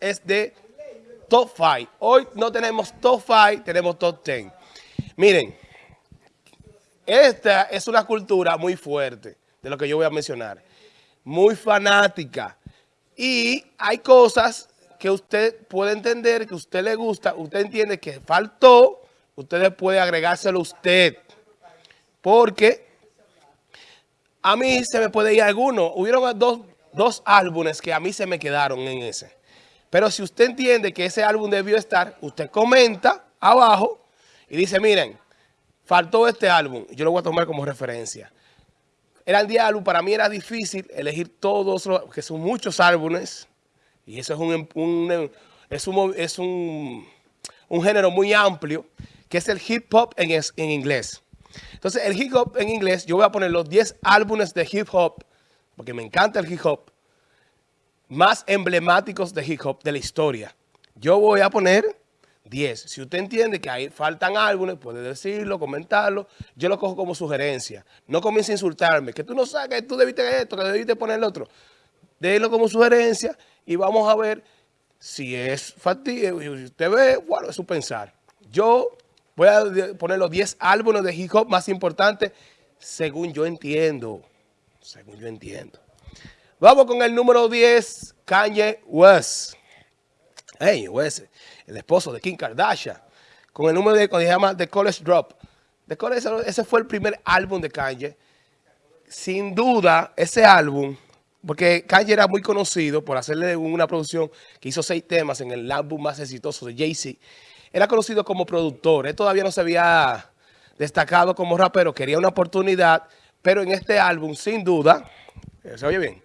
es de Top 5. Hoy no tenemos Top 5, tenemos Top 10. Miren, esta es una cultura muy fuerte de lo que yo voy a mencionar. Muy fanática. Y hay cosas que usted puede entender, que a usted le gusta, usted entiende que faltó, usted puede agregárselo usted. Porque a mí se me puede ir alguno. Hubieron dos, dos álbumes que a mí se me quedaron en ese. Pero si usted entiende que ese álbum debió estar, usted comenta abajo y dice, miren, faltó este álbum. Yo lo voy a tomar como referencia. Eran 10 álbumes, para mí era difícil elegir todos, los, que son muchos álbumes. Y eso es un, es un, es un, género muy amplio, que es el hip hop en, en inglés. Entonces, el hip hop en inglés, yo voy a poner los 10 álbumes de hip hop, porque me encanta el hip hop, más emblemáticos de hip hop de la historia. Yo voy a poner 10. Si usted entiende que ahí faltan álbumes, puede decirlo, comentarlo. Yo lo cojo como sugerencia. No comience a insultarme, que tú no sabes que tú debiste esto, que debiste poner el otro. Déjelo como sugerencia y vamos a ver si es factible. Si usted ve, bueno, es su pensar. Yo voy a poner los 10 álbumes de hip hop más importantes según yo entiendo. Según yo entiendo. Vamos con el número 10, Kanye West. Hey, West, el esposo de Kim Kardashian. Con el número de, cuando se llama The College Drop. The College, ese fue el primer álbum de Kanye. Sin duda, ese álbum, porque Kanye era muy conocido por hacerle una producción que hizo seis temas en el álbum más exitoso de Jay-Z. Era conocido como productor. Él todavía no se había destacado como rapero. Quería una oportunidad, pero en este álbum, sin duda, ¿se oye bien?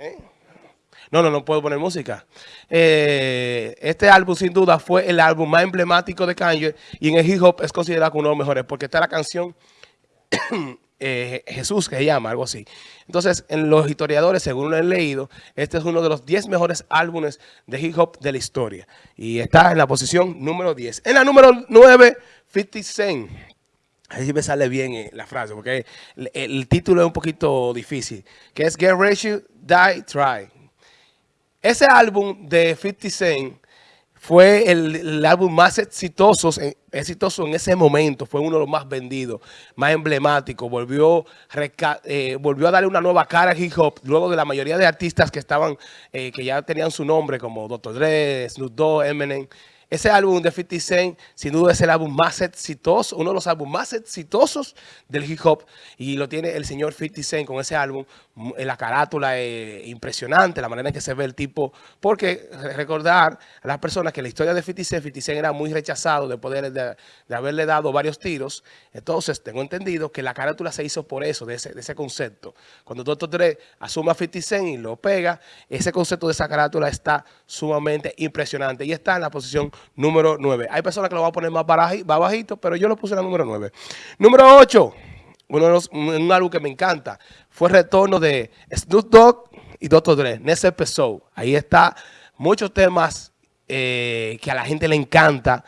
¿Eh? No, no, no puedo poner música. Eh, este álbum sin duda fue el álbum más emblemático de Kanye y en el hip hop es considerado uno de los mejores porque está la canción eh, Jesús que se llama, algo así. Entonces, en los historiadores, según lo he leído, este es uno de los 10 mejores álbumes de hip hop de la historia. Y está en la posición número 10. En la número 9, 50 Cent. Ahí me sale bien la frase, porque el, título es un poquito difícil, que es Get Ready, Die, Try. Ese álbum de 50 Cent fue el, álbum más exitoso, exitoso en ese momento, fue uno de los más vendidos, más emblemáticos, volvió, eh, volvió a darle una nueva cara al hip hop, luego de la mayoría de artistas que estaban, eh, que ya tenían su nombre, como Dr. Dre, Snoop Dogg, Eminem, ese álbum de 50 Cent, sin duda, es el álbum más exitoso, uno de los álbumes más exitosos del hip hop. Y lo tiene el señor 50 Cent con ese álbum. La carátula es impresionante, la manera en que se ve el tipo. Porque recordar a las personas que la historia de 50 Cent, 50 Cent era muy rechazado de, de, haberle dado varios tiros. Entonces, tengo entendido que la carátula se hizo por eso, de ese, de ese concepto. Cuando Dr. Dre asume a 50 Cent y lo pega, ese concepto de esa carátula está sumamente impresionante. Y está en la posición número 9. Hay personas que lo van a poner más, bajito, pero yo lo puse en la número 9. Número 8, uno de los, un álbum que me encanta, fue el retorno de Snoop Dogg y Dr. Dre, Next Episode. Ahí está muchos temas eh, que a la gente le encanta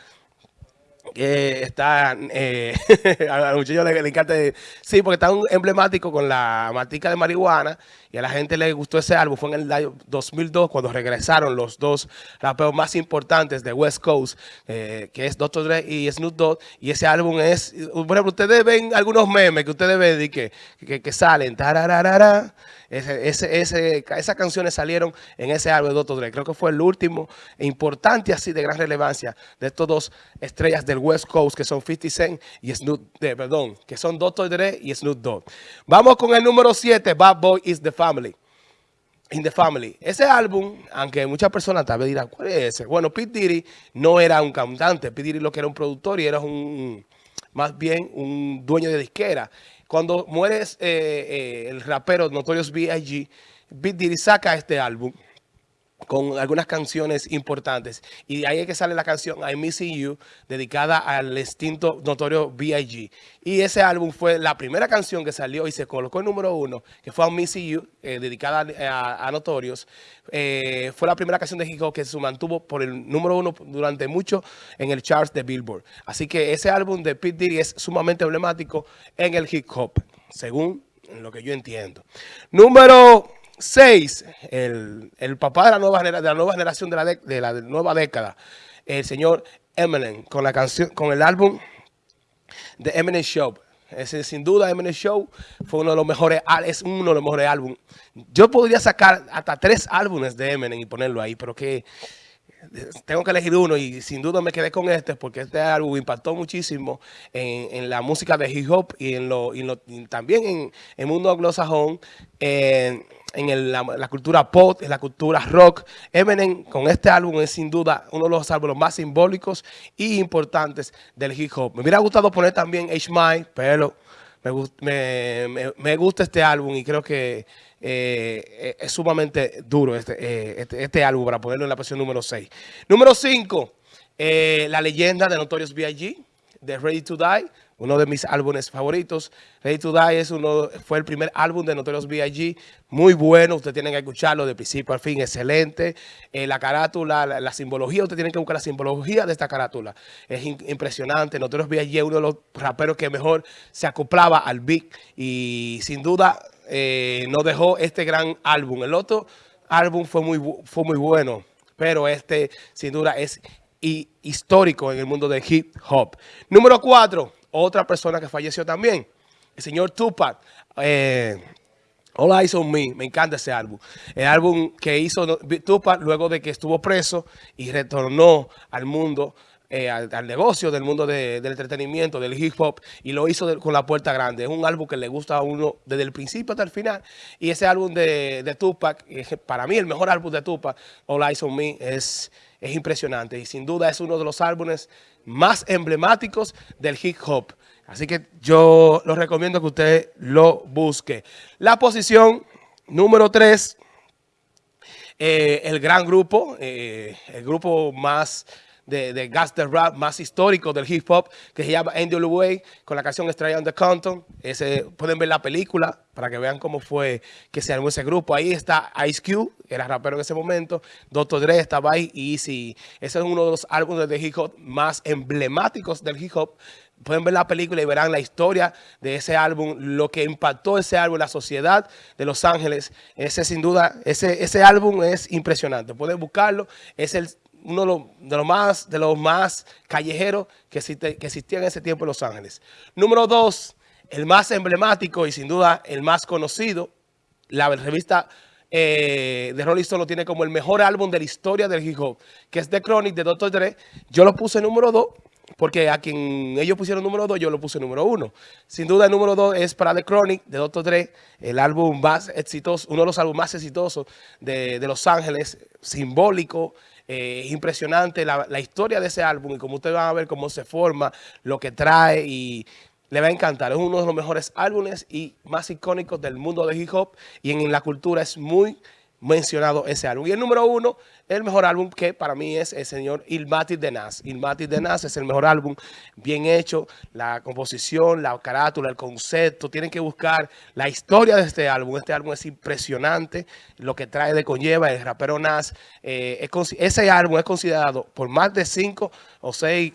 que está, eh, a los le, le, encanta, sí, porque está un emblemático con la matica de marihuana y a la gente le gustó ese álbum. Fue en el año 2002 cuando regresaron los dos raperos más importantes de West Coast, eh, que es Dr. Dre y Snoop Dogg. Y ese álbum es, por ejemplo, ustedes ven algunos memes que ustedes ven y que, que, que salen, tarararara, esas canciones salieron en ese álbum de Dr. Dre. Creo que fue el último e importante así de gran relevancia de estos dos estrellas del West Coast que son 50 Cent y Snoop, de, perdón, que son Dr. Dre y Snoop Dogg. Vamos con el número 7, Bad Boy is the Family. In the Family. Ese álbum, aunque muchas personas tal vez dirán, ¿cuál es ese? Bueno, Pete Diddy no era un cantante. Pete Diddy lo que era un productor y era un, más bien un dueño de disquera. Cuando muere eh, eh, el rapero Notorious B.I.G., Pete Diddy saca este álbum con algunas canciones importantes. Y ahí es que sale la canción I Missing You, dedicada al extinto notorio B.I.G. Y ese álbum fue la primera canción que salió y se colocó en número uno, que fue I Missing You, eh, dedicada a, Notorious. Eh, fue la primera canción de hip hop que se mantuvo por el número uno durante mucho en el charts de Billboard. Así que ese álbum de Pete Diddy es sumamente emblemático en el hip hop, según lo que yo entiendo. Número 6, el, el, papá de la nueva, de la nueva generación de la, de la nueva década, el señor Eminem, con la canción, con el álbum de Eminem Show. Ese, sin duda, Eminem Show fue uno de los mejores, es uno de los mejores álbumes. Yo podría sacar hasta tres álbumes de Eminem y ponerlo ahí, pero que tengo que elegir uno y sin duda me quedé con este porque este álbum impactó muchísimo en, la música de hip hop y, en lo, también en el mundo anglosajón, en, en la, cultura pop, en la cultura rock. Eminem con este álbum es sin duda uno de los álbumes más simbólicos y importantes del hip hop. Me hubiera gustado poner también H. pero me, gusta este álbum y creo que eh, es sumamente duro este, eh, este, este, álbum para ponerlo en la posición número 6. Número 5, eh, La leyenda de Notorious B.I.G., de Ready to Die uno de mis álbumes favoritos. Ready to Die es uno, fue el primer álbum de Notorious B.I.G. Muy bueno, ustedes tienen que escucharlo de principio al fin, excelente. Eh, la carátula, la, simbología, ustedes tienen que buscar la simbología de esta carátula. Es impresionante. Notorious B.I.G. es uno de los raperos que mejor se acoplaba al beat y sin duda eh, nos dejó este gran álbum. El otro álbum fue muy, fue muy bueno, pero este sin duda es histórico en el mundo del hip hop. Número 4 otra persona que falleció también, el señor Tupac. Eh, All Eyes Me, me encanta ese álbum. El álbum que hizo Tupac luego de que estuvo preso y retornó al mundo, eh, al, negocio del mundo del entretenimiento, del hip hop, y lo hizo con la puerta grande. Es un álbum que le gusta a uno desde el principio hasta el final. Y ese álbum de, Tupac, para mí el mejor álbum de Tupac, All Eyes on Me, es, es impresionante. Y sin duda es uno de los álbumes más emblemáticos del hip hop. Así que yo lo recomiendo que usted lo busque. La posición número 3, eh, el gran grupo, eh, el grupo más de, de Gaster Rap más histórico del hip hop, que se llama NWA, con la canción Straight on the Compton. Ese, pueden ver la película para que vean cómo fue que se armó ese grupo. Ahí está Ice Cube, era rapero en ese momento, Dr. Dre estaba ahí, y Easy. Ese es uno de los álbumes de hip hop más emblemáticos del hip hop. Pueden ver la película y verán la historia de ese álbum, lo que impactó ese álbum la sociedad de Los Ángeles. Ese sin duda, ese, ese álbum es impresionante. Pueden buscarlo. Es el uno de los, más, de los más callejeros que, que existía en ese tiempo en Los Ángeles. Número dos, el más emblemático y sin duda el más conocido, la revista eh, de Rolling Stone lo tiene como el mejor álbum de la historia del hip que es The Chronic de Dr. Dre. Yo lo puse número dos porque a quien ellos pusieron número dos, yo lo puse número uno. Sin duda el número dos es para The Chronic de Dr. Dre, el álbum más exitoso, uno de los álbumes más exitosos de Los Ángeles, simbólico, eh, es impresionante la, historia de ese álbum y como ustedes van a ver cómo se forma, lo que trae y le va a encantar. Es uno de los mejores álbumes y más icónicos del mundo de hip hop y en la cultura es muy mencionado ese álbum. Y el número uno, el mejor álbum que para mí es el señor Ilmatic de Nas. Ilmatic de Nas es el mejor álbum, bien hecho, la composición, la carátula, el concepto. Tienen que buscar la historia de este álbum. Este álbum es impresionante, lo que trae de conlleva el rapero Nas. Eh, ese álbum es considerado por más de cinco o seis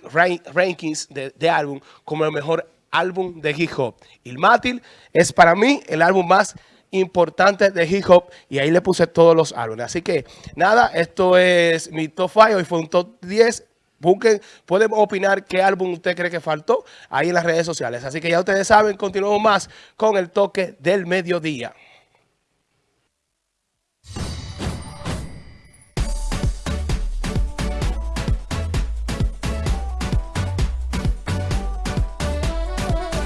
rankings de, álbum como el mejor álbum de hip hop. Ilmatic es para mí el álbum más importante de hip hop y ahí le puse todos los álbumes. Así que nada, esto es mi top 5, hoy fue un top 10. Busquen, pueden opinar qué álbum usted cree que faltó ahí en las redes sociales. Así que ya ustedes saben, continuamos más con el toque del mediodía.